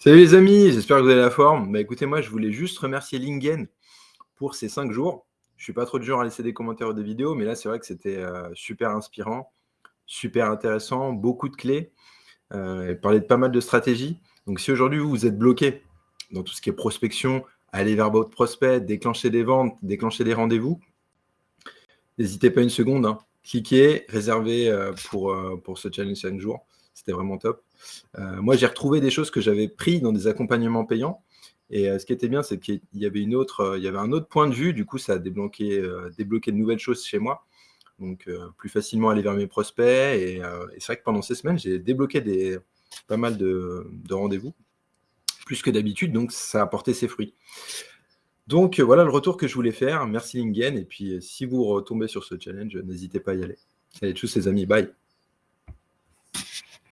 Salut les amis, j'espère que vous avez la forme. Bah, écoutez, moi je voulais juste remercier Lingen pour ces cinq jours. Je suis pas trop de genre à laisser des commentaires ou des vidéos, mais là c'est vrai que c'était euh, super inspirant, super intéressant, beaucoup de clés, euh, parler de pas mal de stratégies. Donc si aujourd'hui vous, vous êtes bloqué dans tout ce qui est prospection, aller vers votre prospect, déclencher des ventes, déclencher des rendez-vous, n'hésitez pas une seconde, hein. Cliquez, réservez euh, pour, pour ce challenge 5 jours. C'était vraiment top. Euh, moi, j'ai retrouvé des choses que j'avais pris dans des accompagnements payants. Et euh, ce qui était bien, c'est qu'il y avait une autre, euh, il y avait un autre point de vue. Du coup, ça a débloqué, débloqué de nouvelles choses chez moi. Donc, plus facilement aller vers mes prospects. Et, c'est vrai que pendant ces semaines, j'ai débloqué des, pas mal de, rendez-vous, plus que d'habitude. Donc, ça a apporté ses fruits. Donc, voilà le retour que je voulais faire. Merci Lingen. Et puis, si vous retombez sur ce challenge, n'hésitez pas à y aller. Allez, tous les amis. Bye.